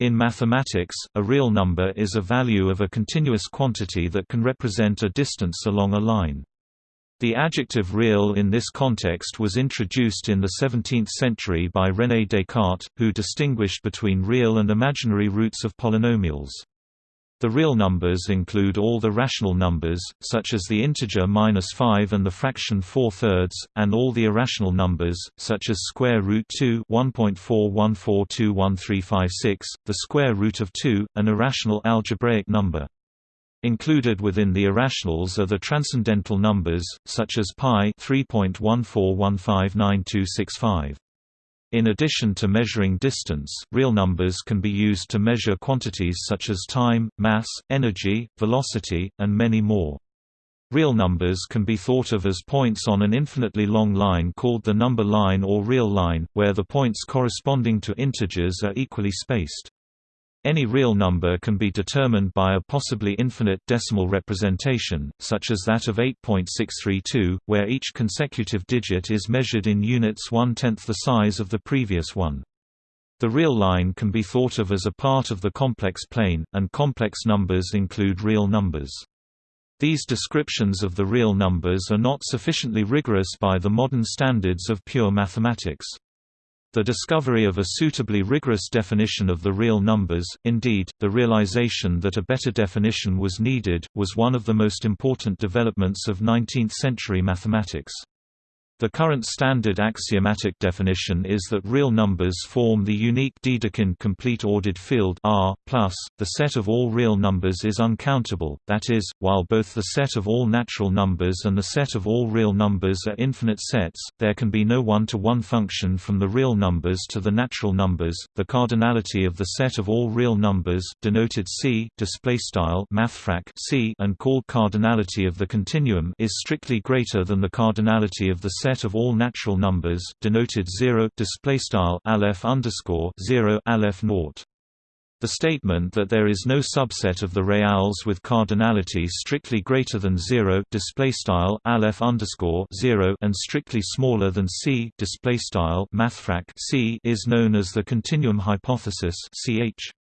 In mathematics, a real number is a value of a continuous quantity that can represent a distance along a line. The adjective real in this context was introduced in the 17th century by René Descartes, who distinguished between real and imaginary roots of polynomials. The real numbers include all the rational numbers, such as the integer minus 5 and the fraction 4 thirds, and all the irrational numbers, such as square root 2 1.41421356, the square root of 2, an irrational algebraic number. Included within the irrationals are the transcendental numbers, such as pi 3.14159265. In addition to measuring distance, real numbers can be used to measure quantities such as time, mass, energy, velocity, and many more. Real numbers can be thought of as points on an infinitely long line called the number line or real line, where the points corresponding to integers are equally spaced. Any real number can be determined by a possibly infinite decimal representation, such as that of 8.632, where each consecutive digit is measured in units one-tenth the size of the previous one. The real line can be thought of as a part of the complex plane, and complex numbers include real numbers. These descriptions of the real numbers are not sufficiently rigorous by the modern standards of pure mathematics. The discovery of a suitably rigorous definition of the real numbers, indeed, the realization that a better definition was needed, was one of the most important developments of 19th-century mathematics. The current standard axiomatic definition is that real numbers form the unique Dedekind complete ordered field R+. Plus, the set of all real numbers is uncountable, that is, while both the set of all natural numbers and the set of all real numbers are infinite sets, there can be no one-to-one -one function from the real numbers to the natural numbers. The cardinality of the set of all real numbers, denoted C, display style mathfrak C, and called cardinality of the continuum, is strictly greater than the cardinality of the set of all natural numbers denoted 0 display style aleph underscore 0 aleph naught. The statement that there is no subset of the reals with cardinality strictly greater than 0 display style aleph underscore 0 and strictly smaller than c display style mathfrak c is known as the continuum hypothesis ch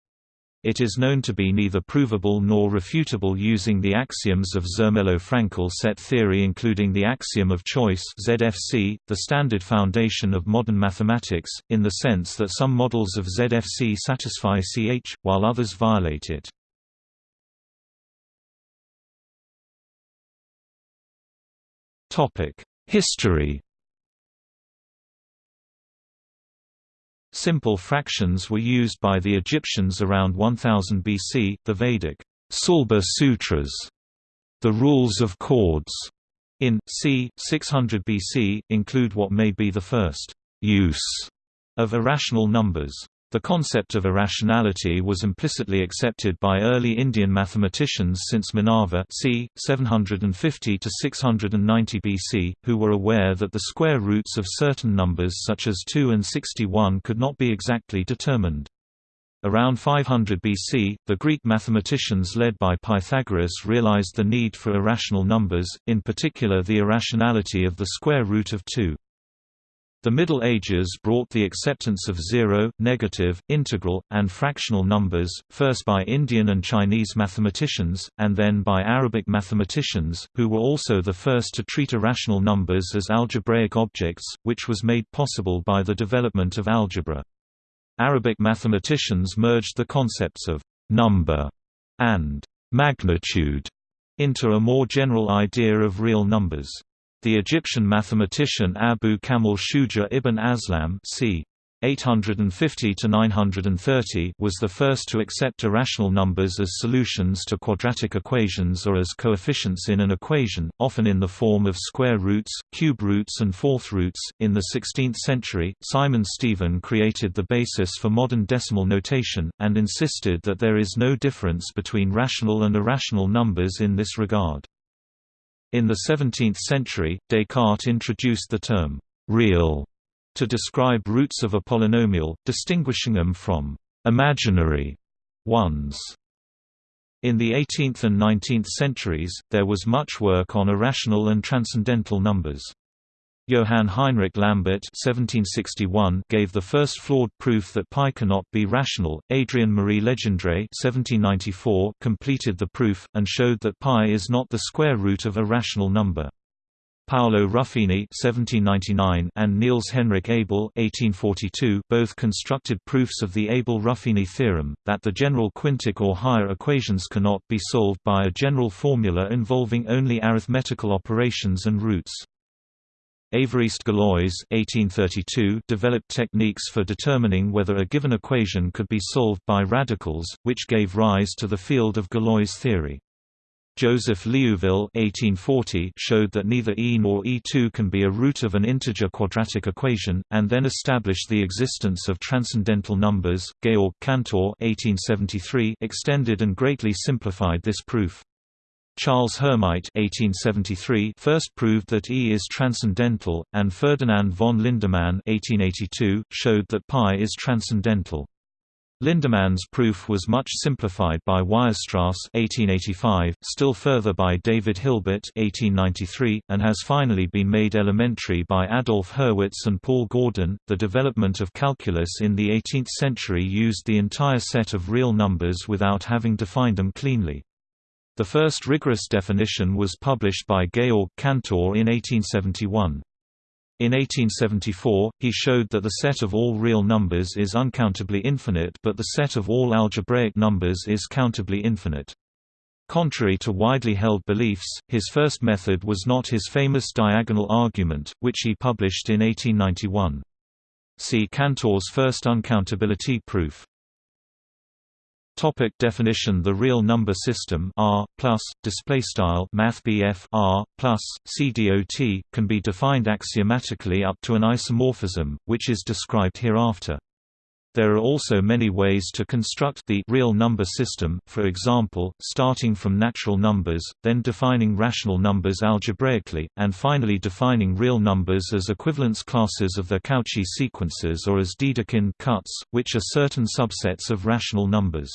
it is known to be neither provable nor refutable using the axioms of Zermelo-Fraenkel set theory including the axiom of choice ZFC, the standard foundation of modern mathematics, in the sense that some models of ZFC satisfy CH, while others violate it. History Simple fractions were used by the Egyptians around 1000 BC, the Vedic Sulba Sutras, the rules of chords, in c. 600 BC, include what may be the first use of irrational numbers. The concept of irrationality was implicitly accepted by early Indian mathematicians since Manava c. 750 to 690 BC, who were aware that the square roots of certain numbers such as 2 and 61 could not be exactly determined. Around 500 BC, the Greek mathematicians led by Pythagoras realized the need for irrational numbers, in particular the irrationality of the square root of 2. The Middle Ages brought the acceptance of zero, negative, integral, and fractional numbers, first by Indian and Chinese mathematicians, and then by Arabic mathematicians, who were also the first to treat irrational numbers as algebraic objects, which was made possible by the development of algebra. Arabic mathematicians merged the concepts of number and magnitude into a more general idea of real numbers. The Egyptian mathematician Abu Kamil Shuja ibn Aslam c. 850–930 was the first to accept irrational numbers as solutions to quadratic equations or as coefficients in an equation, often in the form of square roots, cube roots and fourth roots. In the 16th century, Simon Stevin created the basis for modern decimal notation, and insisted that there is no difference between rational and irrational numbers in this regard. In the 17th century, Descartes introduced the term «real» to describe roots of a polynomial, distinguishing them from «imaginary» ones. In the 18th and 19th centuries, there was much work on irrational and transcendental numbers. Johann Heinrich Lambert (1761) gave the first flawed proof that pi cannot be rational. Adrien Marie Legendre (1794) completed the proof and showed that pi is not the square root of a rational number. Paolo Ruffini (1799) and Niels Henrik Abel (1842) both constructed proofs of the Abel-Ruffini theorem that the general quintic or higher equations cannot be solved by a general formula involving only arithmetical operations and roots. Évariste Galois (1832) developed techniques for determining whether a given equation could be solved by radicals, which gave rise to the field of Galois theory. Joseph Liouville (1840) showed that neither e nor e2 can be a root of an integer quadratic equation, and then established the existence of transcendental numbers. Georg Cantor (1873) extended and greatly simplified this proof. Charles Hermite (1873) first proved that E is transcendental, and Ferdinand von Lindemann (1882) showed that pi is transcendental. Lindemann's proof was much simplified by Weierstrass (1885), still further by David Hilbert (1893), and has finally been made elementary by Adolf Hurwitz and Paul Gordan. The development of calculus in the 18th century used the entire set of real numbers without having defined them cleanly. The first rigorous definition was published by Georg Cantor in 1871. In 1874, he showed that the set of all real numbers is uncountably infinite but the set of all algebraic numbers is countably infinite. Contrary to widely held beliefs, his first method was not his famous diagonal argument, which he published in 1891. See Cantor's first uncountability proof. Topic definition The real number system R plus display style mathbf R plus CDOT can be defined axiomatically up to an isomorphism, which is described hereafter. There are also many ways to construct the real number system, for example, starting from natural numbers, then defining rational numbers algebraically, and finally defining real numbers as equivalence classes of their Cauchy sequences or as Dedekind cuts, which are certain subsets of rational numbers.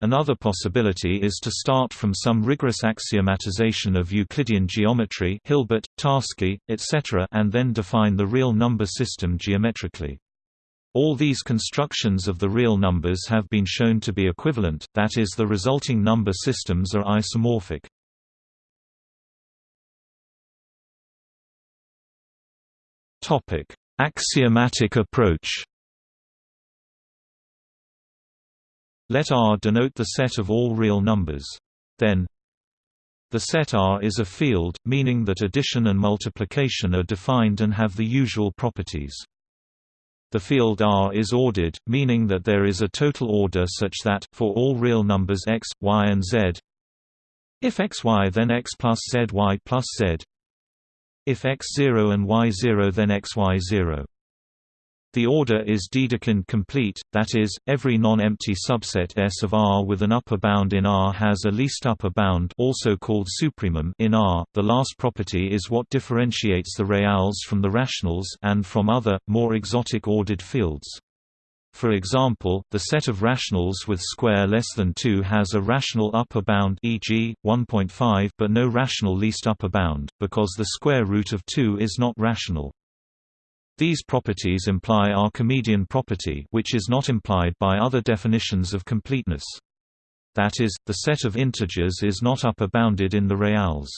Another possibility is to start from some rigorous axiomatization of Euclidean geometry Hilbert, Tarski, etc. and then define the real number system geometrically. All these constructions of the real numbers have been shown to be equivalent, that is the resulting number systems are isomorphic. Axiomatic approach Let R denote the set of all real numbers. Then the set R is a field, meaning that addition and multiplication are defined and have the usual properties. The field R is ordered, meaning that there is a total order such that, for all real numbers x, y and z if xy then x plus zy plus z if x0 and y0 then xy0 the order is Dedekind complete, that is, every non-empty subset S of R with an upper bound in R has a least upper bound also called supremum in R. The last property is what differentiates the reals from the rationals and from other, more exotic ordered fields. For example, the set of rationals with square less than 2 has a rational upper bound e.g., 1.5 but no rational least upper bound, because the square root of 2 is not rational. These properties imply Archimedean property which is not implied by other definitions of completeness. That is, the set of integers is not upper bounded in the reals.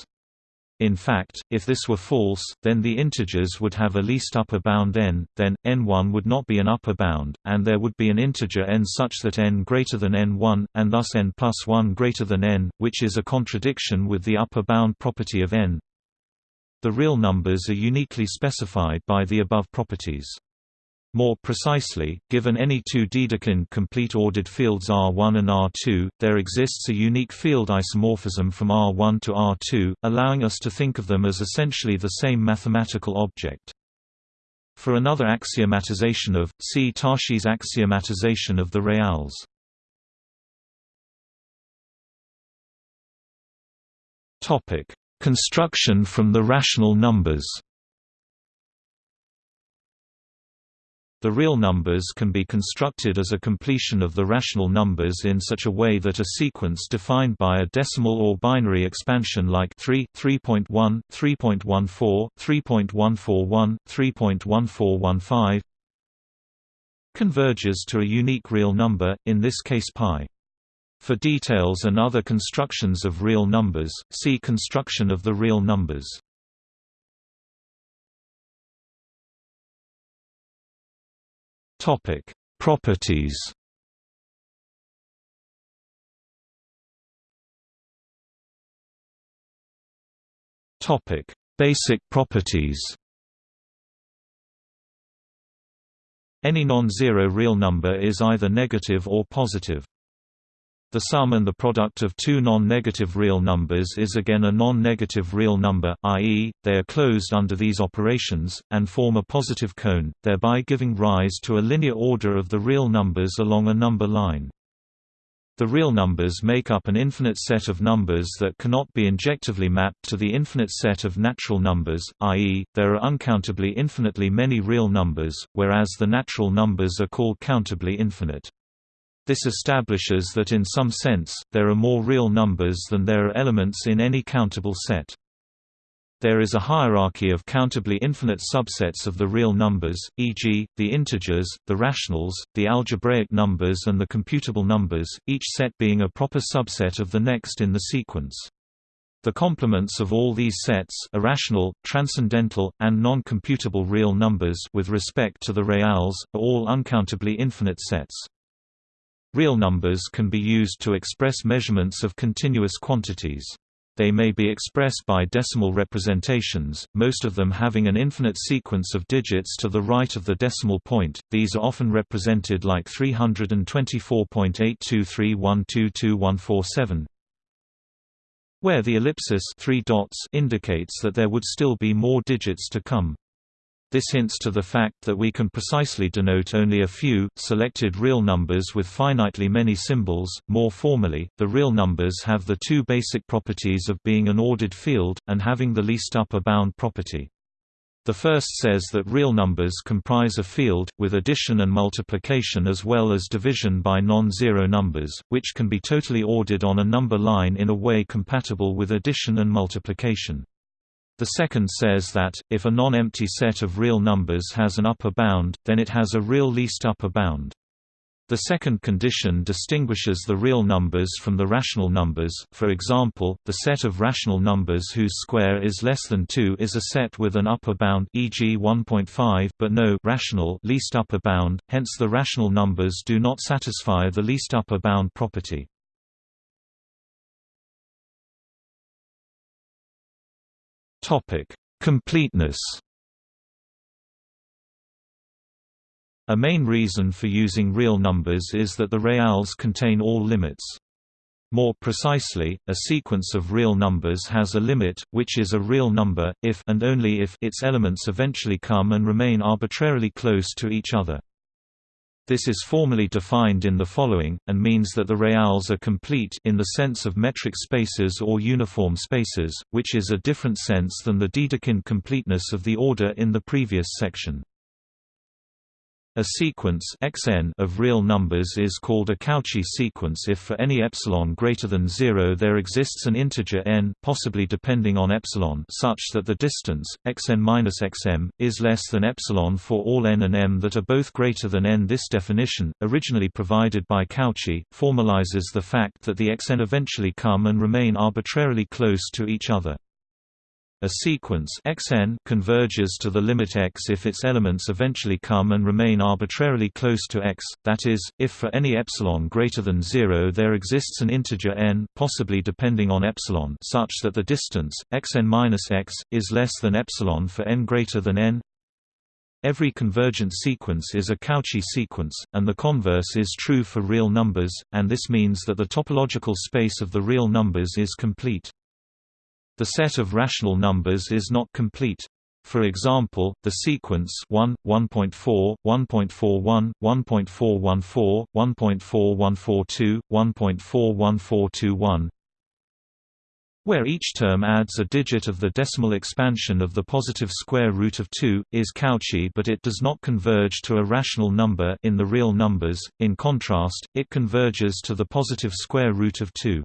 In fact, if this were false, then the integers would have a least upper bound n, then, n1 would not be an upper bound, and there would be an integer n such that n greater than n1, and thus n plus 1 greater than n, which is a contradiction with the upper bound property of n. The real numbers are uniquely specified by the above properties. More precisely, given any two Dedekind complete ordered fields R1 and R2, there exists a unique field isomorphism from R1 to R2, allowing us to think of them as essentially the same mathematical object. For another axiomatization of, see Tarski's axiomatization of the reals. Construction from the rational numbers The real numbers can be constructed as a completion of the rational numbers in such a way that a sequence defined by a decimal or binary expansion like 3, 3.1, 3.14, 3.141, 3.1415 converges to a unique real number, in this case pi. For details and other constructions of real numbers, see construction of the real numbers. Topic: Properties. Topic: Basic properties. Any non-zero real number is either negative or positive. The sum and the product of two non-negative real numbers is again a non-negative real number, i.e., they are closed under these operations, and form a positive cone, thereby giving rise to a linear order of the real numbers along a number line. The real numbers make up an infinite set of numbers that cannot be injectively mapped to the infinite set of natural numbers, i.e., there are uncountably infinitely many real numbers, whereas the natural numbers are called countably infinite. This establishes that in some sense, there are more real numbers than there are elements in any countable set. There is a hierarchy of countably infinite subsets of the real numbers, e.g., the integers, the rationals, the algebraic numbers and the computable numbers, each set being a proper subset of the next in the sequence. The complements of all these sets irrational, transcendental, and non-computable real numbers with respect to the reals, are all uncountably infinite sets. Real numbers can be used to express measurements of continuous quantities. They may be expressed by decimal representations, most of them having an infinite sequence of digits to the right of the decimal point. These are often represented like 324.823122147, where the ellipsis three dots indicates that there would still be more digits to come. This hints to the fact that we can precisely denote only a few, selected real numbers with finitely many symbols. More formally, the real numbers have the two basic properties of being an ordered field, and having the least upper bound property. The first says that real numbers comprise a field, with addition and multiplication as well as division by non-zero numbers, which can be totally ordered on a number line in a way compatible with addition and multiplication. The second says that, if a non-empty set of real numbers has an upper bound, then it has a real least upper bound. The second condition distinguishes the real numbers from the rational numbers for example, the set of rational numbers whose square is less than 2 is a set with an upper bound e.g. 1.5 but no rational least upper bound, hence the rational numbers do not satisfy the least upper bound property. Topic: Completeness. A main reason for using real numbers is that the reals contain all limits. More precisely, a sequence of real numbers has a limit, which is a real number, if and only if its elements eventually come and remain arbitrarily close to each other. This is formally defined in the following, and means that the reals are complete in the sense of metric spaces or uniform spaces, which is a different sense than the Dedekind completeness of the order in the previous section. A sequence xn of real numbers is called a Cauchy sequence if for any epsilon greater than 0 there exists an integer n possibly depending on epsilon such that the distance xn minus xm is less than epsilon for all n and m that are both greater than n. This definition, originally provided by Cauchy, formalizes the fact that the xn eventually come and remain arbitrarily close to each other. A sequence xn converges to the limit x if its elements eventually come and remain arbitrarily close to x, that is, if for any epsilon greater than 0 there exists an integer n possibly depending on epsilon such that the distance, xn-x, is less than epsilon for n greater than n. Every convergent sequence is a Cauchy sequence, and the converse is true for real numbers, and this means that the topological space of the real numbers is complete. The set of rational numbers is not complete. For example, the sequence 1, 1.4, 1.41, 1.414, 1.4142, 1.41421 where each term adds a digit of the decimal expansion of the positive square root of 2, is Cauchy but it does not converge to a rational number in the real numbers, in contrast, it converges to the positive square root of 2.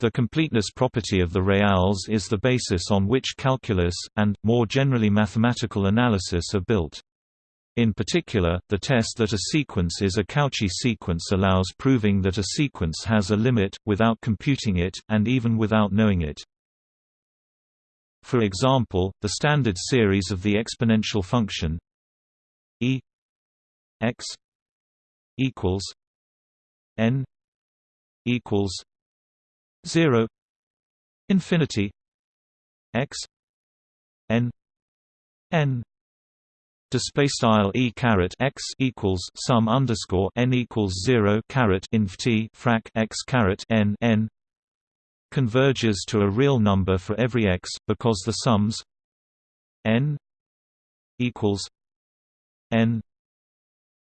The completeness property of the reals is the basis on which calculus, and, more generally mathematical analysis are built. In particular, the test that a sequence is a Cauchy sequence allows proving that a sequence has a limit, without computing it, and even without knowing it. For example, the standard series of the exponential function e x equals n equals 0 infinity x n n display style e caret x equals sum underscore n equals zero caret inf t frac x caret n n converges to a real number for every x because the sums n equals n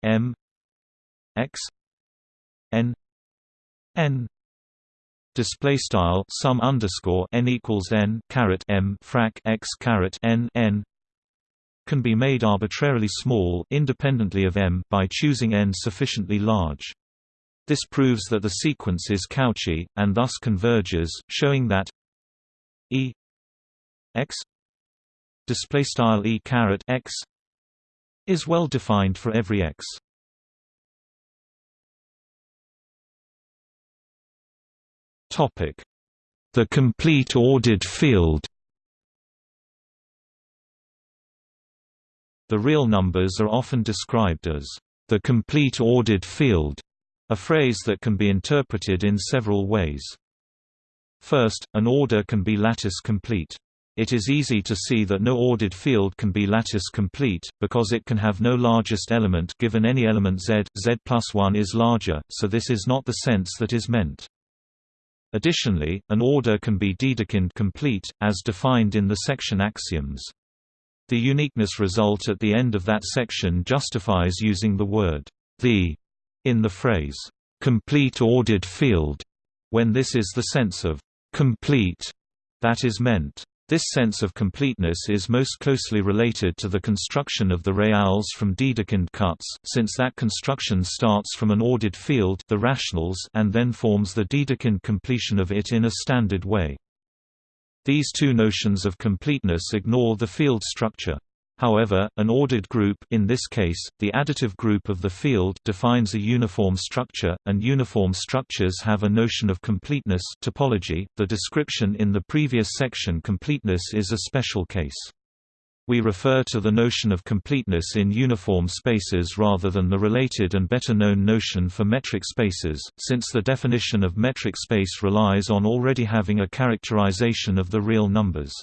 m x n n display style sum underscore n equals n caret m frac x caret n n can be made arbitrarily small independently of m by choosing n sufficiently large. This proves that the sequence is Cauchy, and thus converges, showing that e x e caret x is well defined for every x. The complete ordered field. The real numbers are often described as the complete ordered field, a phrase that can be interpreted in several ways. First, an order can be lattice complete. It is easy to see that no ordered field can be lattice complete, because it can have no largest element given any element z, z plus 1 is larger, so this is not the sense that is meant. Additionally, an order can be Dedekind complete, as defined in the section axioms. The uniqueness result at the end of that section justifies using the word the in the phrase complete ordered field when this is the sense of complete that is meant. This sense of completeness is most closely related to the construction of the reals from Dedekind cuts, since that construction starts from an ordered field the rationals and then forms the Dedekind completion of it in a standard way. These two notions of completeness ignore the field structure. However, an ordered group in this case, the additive group of the field defines a uniform structure, and uniform structures have a notion of completeness topology. The description in the previous section completeness is a special case. We refer to the notion of completeness in uniform spaces rather than the related and better-known notion for metric spaces, since the definition of metric space relies on already having a characterization of the real numbers.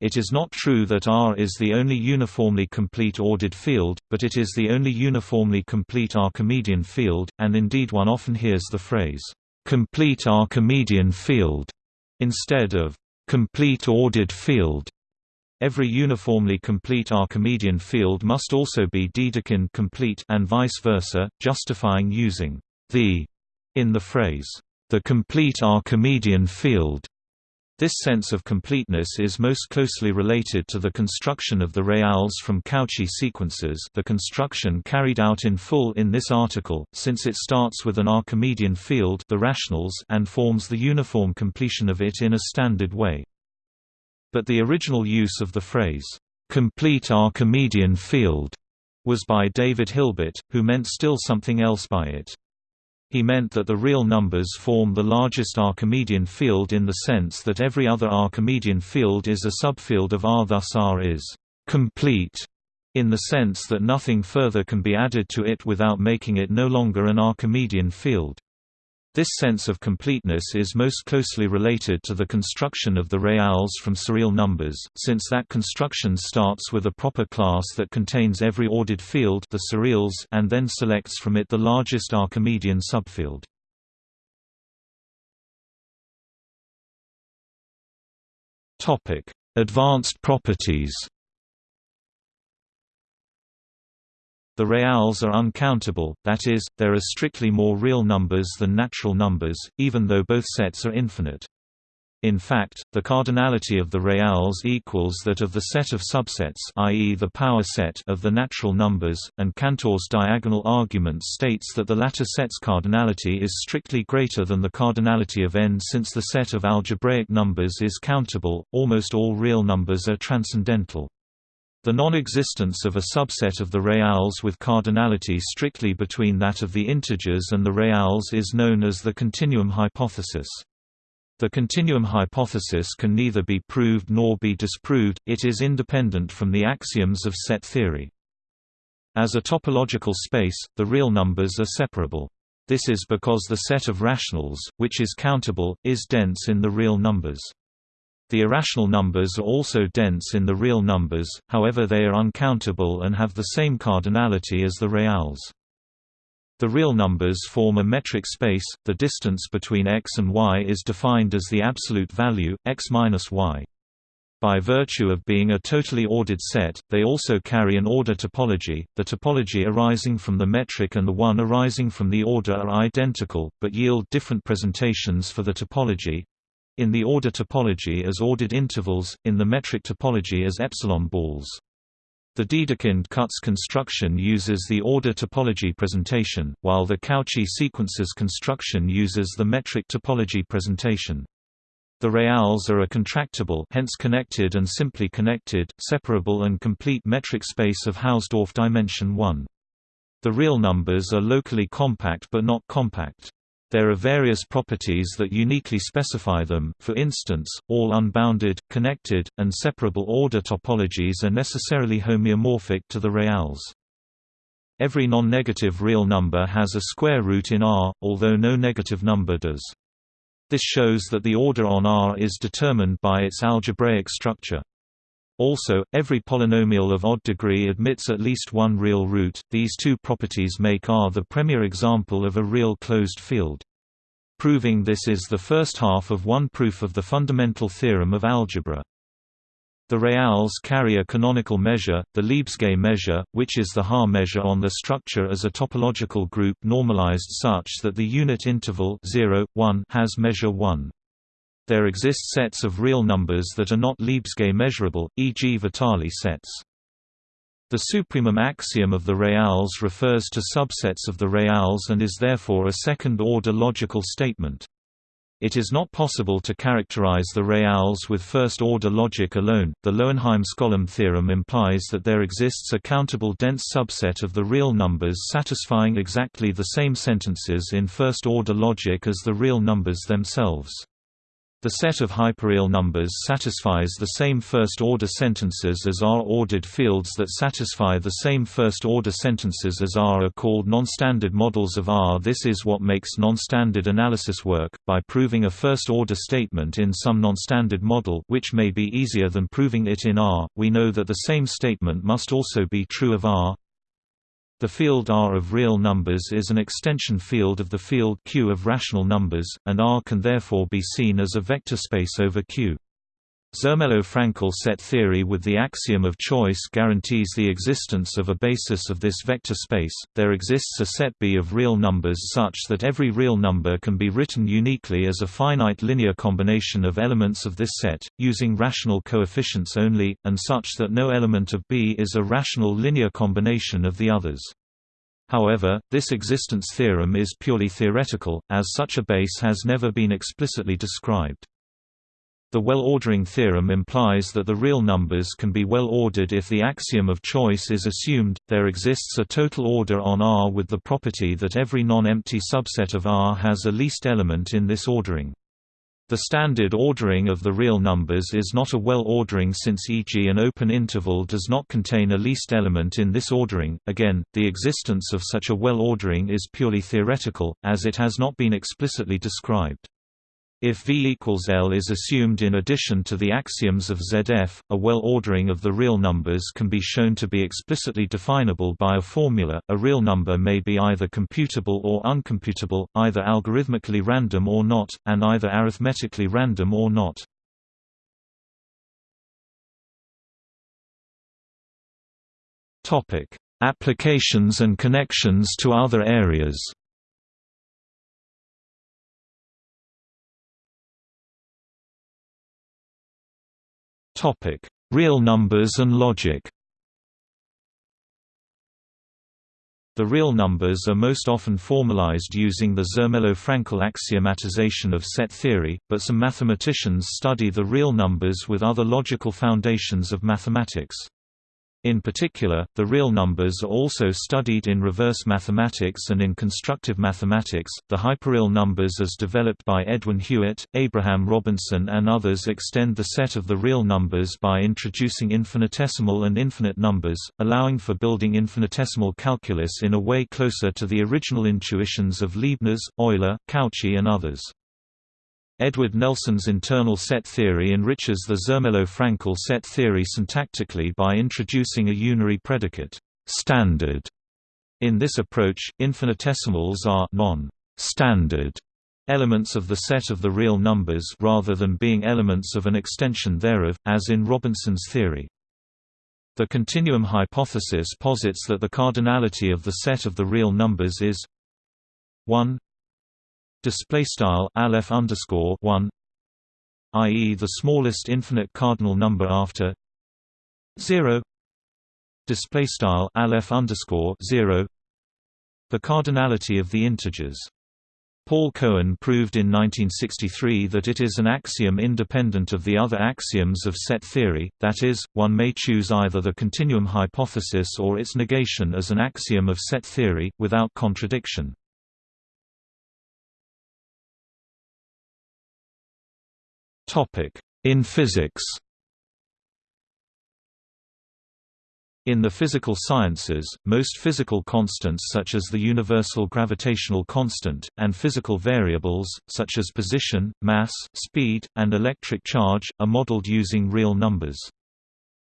It is not true that R is the only uniformly complete ordered field, but it is the only uniformly complete Archimedean field, and indeed one often hears the phrase, "complete Archimedean field," instead of "complete ordered field." Every uniformly complete Archimedean field must also be Dedekind complete and vice versa, justifying using the in the phrase, the complete Archimedean field. This sense of completeness is most closely related to the construction of the reals from Cauchy sequences the construction carried out in full in this article, since it starts with an Archimedean field the rationals and forms the uniform completion of it in a standard way. But the original use of the phrase, "...complete Archimedean field", was by David Hilbert, who meant still something else by it. He meant that the real numbers form the largest Archimedean field in the sense that every other Archimedean field is a subfield of R thus R is «complete» in the sense that nothing further can be added to it without making it no longer an Archimedean field. This sense of completeness is most closely related to the construction of the reals from surreal numbers, since that construction starts with a proper class that contains every ordered field the surreals and then selects from it the largest Archimedean subfield. Advanced properties The reals are uncountable, that is, there are strictly more real numbers than natural numbers, even though both sets are infinite. In fact, the cardinality of the reals equals that of the set of subsets i.e. the power set of the natural numbers, and Cantor's diagonal argument states that the latter set's cardinality is strictly greater than the cardinality of n since the set of algebraic numbers is countable, almost all real numbers are transcendental. The non-existence of a subset of the reals with cardinality strictly between that of the integers and the reals is known as the continuum hypothesis. The continuum hypothesis can neither be proved nor be disproved, it is independent from the axioms of set theory. As a topological space, the real numbers are separable. This is because the set of rationals, which is countable, is dense in the real numbers. The irrational numbers are also dense in the real numbers, however they are uncountable and have the same cardinality as the reals. The real numbers form a metric space. The distance between x and y is defined as the absolute value x minus y. By virtue of being a totally ordered set, they also carry an order topology. The topology arising from the metric and the one arising from the order are identical, but yield different presentations for the topology. In the order topology as ordered intervals, in the metric topology as epsilon balls. The Dedekind cuts construction uses the order topology presentation, while the Cauchy sequences construction uses the metric topology presentation. The reals are a contractible hence connected and simply connected, separable and complete metric space of Hausdorff dimension 1. The real numbers are locally compact but not compact. There are various properties that uniquely specify them, for instance, all unbounded, connected, and separable order topologies are necessarily homeomorphic to the reals. Every non-negative real number has a square root in R, although no negative number does. This shows that the order on R is determined by its algebraic structure. Also, every polynomial of odd degree admits at least one real root. These two properties make R the premier example of a real closed field. Proving this is the first half of one proof of the fundamental theorem of algebra. The reals carry a canonical measure, the Lebesgue measure, which is the Haar measure on the structure as a topological group normalized such that the unit interval 0, 1 has measure 1. There exist sets of real numbers that are not Lebesgue measurable, e.g. Vitali sets. The supremum axiom of the reals refers to subsets of the reals and is therefore a second-order logical statement. It is not possible to characterize the reals with first-order logic alone. The Löwenheim-Skolem theorem implies that there exists a countable dense subset of the real numbers satisfying exactly the same sentences in first-order logic as the real numbers themselves. The set of hyperreal numbers satisfies the same first-order sentences as R-ordered fields that satisfy the same first-order sentences as R are called non-standard models of R. This is what makes non-standard analysis work, by proving a first-order statement in some non-standard model which may be easier than proving it in R, we know that the same statement must also be true of R. The field R of real numbers is an extension field of the field Q of rational numbers, and R can therefore be seen as a vector space over Q. Zermelo-Fraenkel set theory with the axiom of choice guarantees the existence of a basis of this vector space. There exists a set B of real numbers such that every real number can be written uniquely as a finite linear combination of elements of this set, using rational coefficients only, and such that no element of B is a rational linear combination of the others. However, this existence theorem is purely theoretical, as such a base has never been explicitly described. The well-ordering theorem implies that the real numbers can be well-ordered if the axiom of choice is assumed. There exists a total order on R with the property that every non-empty subset of R has a least element in this ordering. The standard ordering of the real numbers is not a well-ordering since e.g. an open interval does not contain a least element in this ordering. Again, the existence of such a well-ordering is purely theoretical, as it has not been explicitly described. If V equals L is assumed in addition to the axioms of ZF, a well-ordering of the real numbers can be shown to be explicitly definable by a formula. A real number may be either computable or uncomputable, either algorithmically random or not, and either arithmetically random or not. Topic: Applications and connections to other areas. Topic: Real numbers and logic. The real numbers are most often formalized using the Zermelo-Fraenkel axiomatization of set theory, but some mathematicians study the real numbers with other logical foundations of mathematics. In particular, the real numbers are also studied in reverse mathematics and in constructive mathematics. The hyperreal numbers as developed by Edwin Hewitt, Abraham Robinson and others extend the set of the real numbers by introducing infinitesimal and infinite numbers, allowing for building infinitesimal calculus in a way closer to the original intuitions of Leibniz, Euler, Cauchy and others. Edward Nelson's internal set theory enriches the Zermelo-Fraenkel set theory syntactically by introducing a unary predicate, standard. In this approach, infinitesimals are non-standard elements of the set of the real numbers rather than being elements of an extension thereof, as in Robinson's theory. The continuum hypothesis posits that the cardinality of the set of the real numbers is 1 display style aleph underscore 1 i.e. the smallest infinite cardinal number after 0 display style aleph underscore 0 the cardinality of the integers Paul Cohen proved in 1963 that it is an axiom independent of the other axioms of set theory, that is, one may choose either the continuum hypothesis or its negation as an axiom of set theory, without contradiction. In physics In the physical sciences, most physical constants such as the universal gravitational constant, and physical variables, such as position, mass, speed, and electric charge, are modeled using real numbers.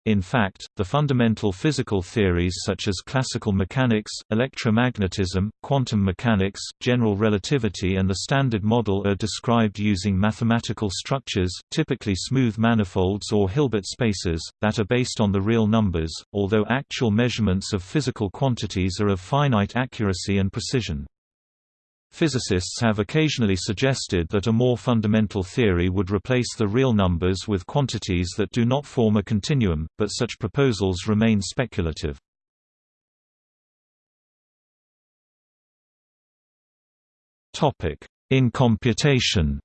In fact, the fundamental physical theories such as classical mechanics, electromagnetism, quantum mechanics, general relativity and the Standard Model are described using mathematical structures, typically smooth manifolds or Hilbert spaces, that are based on the real numbers, although actual measurements of physical quantities are of finite accuracy and precision. Physicists have occasionally suggested that a more fundamental theory would replace the real numbers with quantities that do not form a continuum, but such proposals remain speculative. In computation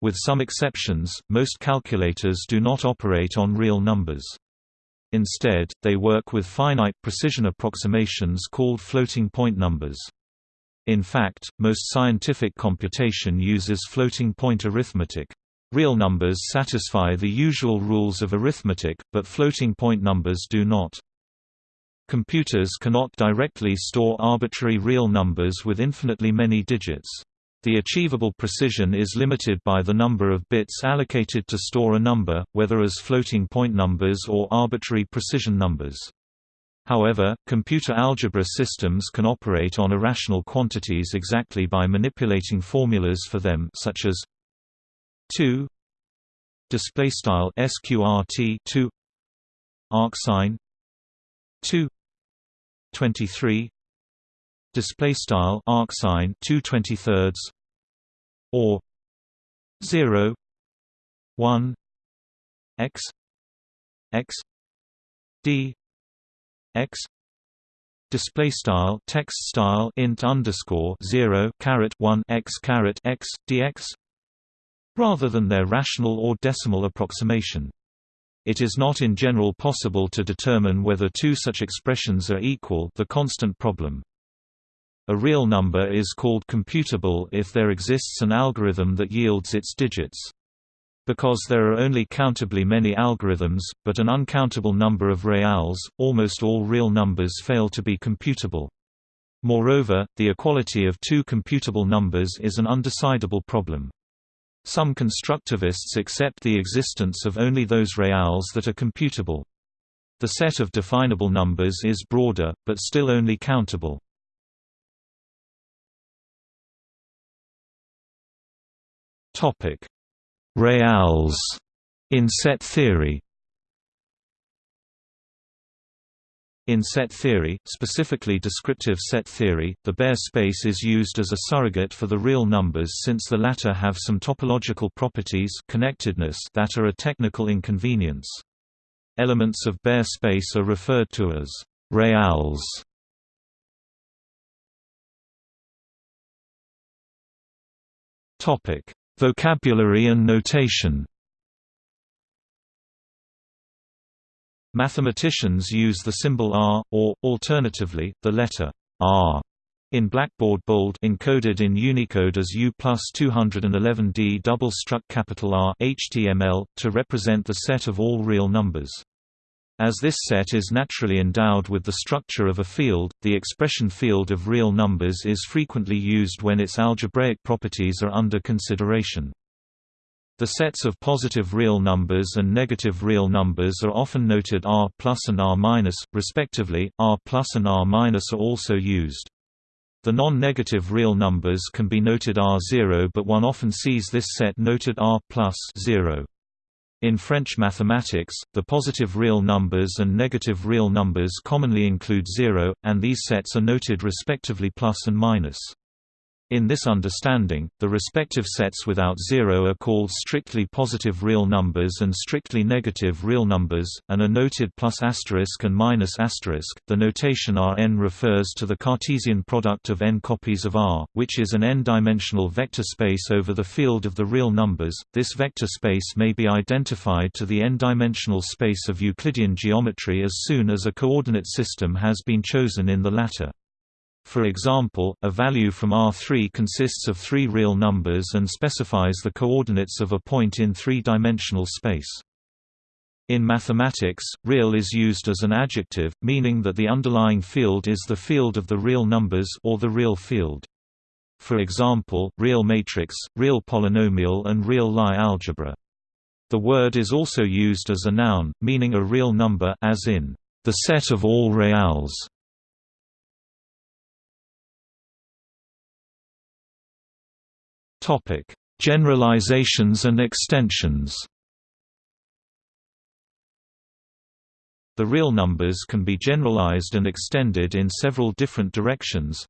With some exceptions, most calculators do not operate on real numbers. Instead, they work with finite precision approximations called floating point numbers. In fact, most scientific computation uses floating point arithmetic. Real numbers satisfy the usual rules of arithmetic, but floating point numbers do not. Computers cannot directly store arbitrary real numbers with infinitely many digits. The achievable precision is limited by the number of bits allocated to store a number, whether as floating point numbers or arbitrary precision numbers. However, computer algebra systems can operate on irrational quantities exactly by manipulating formulas for them such as 2 display style sqrt 2 arcsine 2 23 display style arcsine 2 23 or 0 1 x x d x display style text style int underscore 0 caret 1 x caret x dx rather than their rational or decimal approximation. It is not in general possible to determine whether two such expressions are equal the constant problem a real number is called computable if there exists an algorithm that yields its digits. Because there are only countably many algorithms, but an uncountable number of reals, almost all real numbers fail to be computable. Moreover, the equality of two computable numbers is an undecidable problem. Some constructivists accept the existence of only those reals that are computable. The set of definable numbers is broader, but still only countable. Topic: Reals in set theory. In set theory, specifically descriptive set theory, the Baire space is used as a surrogate for the real numbers since the latter have some topological properties connectedness that are a technical inconvenience. Elements of Baire space are referred to as reals. Vocabulary and notation Mathematicians use the symbol R, or, alternatively, the letter R in blackboard bold encoded in Unicode as U plus 211D double struck capital R HTML, to represent the set of all real numbers. As this set is naturally endowed with the structure of a field, the expression field of real numbers is frequently used when its algebraic properties are under consideration. The sets of positive real numbers and negative real numbers are often noted R plus and R minus, respectively. R plus and R minus are also used. The non-negative real numbers can be noted R0 but one often sees this set noted R plus 0. In French mathematics, the positive real numbers and negative real numbers commonly include zero, and these sets are noted respectively plus and minus. In this understanding, the respective sets without zero are called strictly positive real numbers and strictly negative real numbers, and are noted plus asterisk and minus asterisk. The notation Rn refers to the Cartesian product of n copies of R, which is an n-dimensional vector space over the field of the real numbers. This vector space may be identified to the n-dimensional space of Euclidean geometry as soon as a coordinate system has been chosen in the latter. For example, a value from R3 consists of three real numbers and specifies the coordinates of a point in three-dimensional space. In mathematics, real is used as an adjective, meaning that the underlying field is the field of the real numbers or the real field. For example, real matrix, real polynomial and real Lie algebra. The word is also used as a noun, meaning a real number as in, the set of all reals. Topic: Generalizations and extensions. The real numbers can be generalized and extended in several different directions.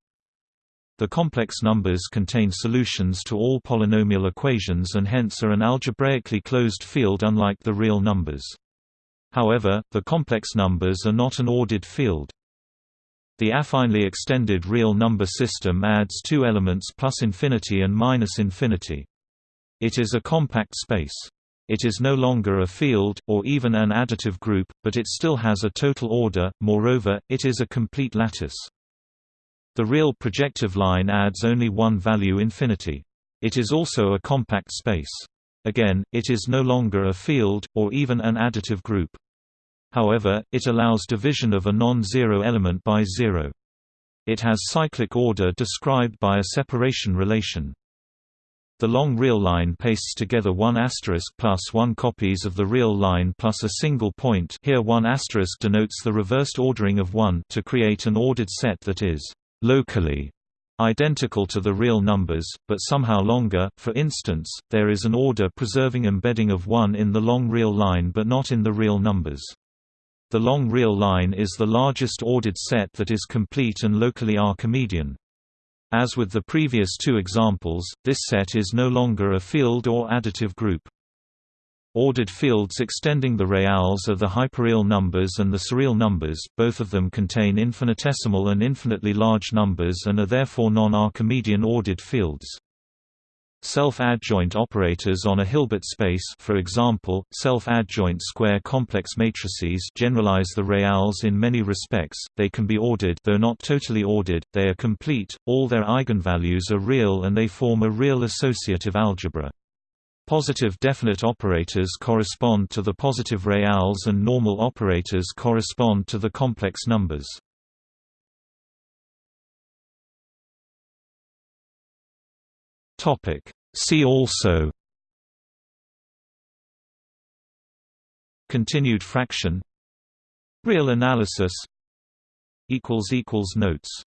The complex numbers contain solutions to all polynomial equations and hence are an algebraically closed field unlike the real numbers. However, the complex numbers are not an ordered field. The affinely extended real number system adds two elements plus infinity and minus infinity. It is a compact space. It is no longer a field, or even an additive group, but it still has a total order, moreover, it is a complete lattice. The real projective line adds only one value infinity. It is also a compact space. Again, it is no longer a field, or even an additive group. However, it allows division of a non-zero element by zero. It has cyclic order described by a separation relation. The long real line pastes together one asterisk plus one copies of the real line plus a single point here one asterisk denotes the reversed ordering of one to create an ordered set that is locally identical to the real numbers, but somehow longer. For instance, there is an order preserving embedding of 1 in the long real line but not in the real numbers. The long real line is the largest ordered set that is complete and locally Archimedean. As with the previous two examples, this set is no longer a field or additive group. Ordered fields extending the reals are the hyperreal numbers and the surreal numbers, both of them contain infinitesimal and infinitely large numbers and are therefore non-Archimedean ordered fields. Self-adjoint operators on a Hilbert space for example, self-adjoint square complex matrices generalize the reals in many respects, they can be ordered though not totally ordered, they are complete, all their eigenvalues are real and they form a real associative algebra. Positive definite operators correspond to the positive reals and normal operators correspond to the complex numbers. Topic. See also. Continued fraction. Real analysis. Notes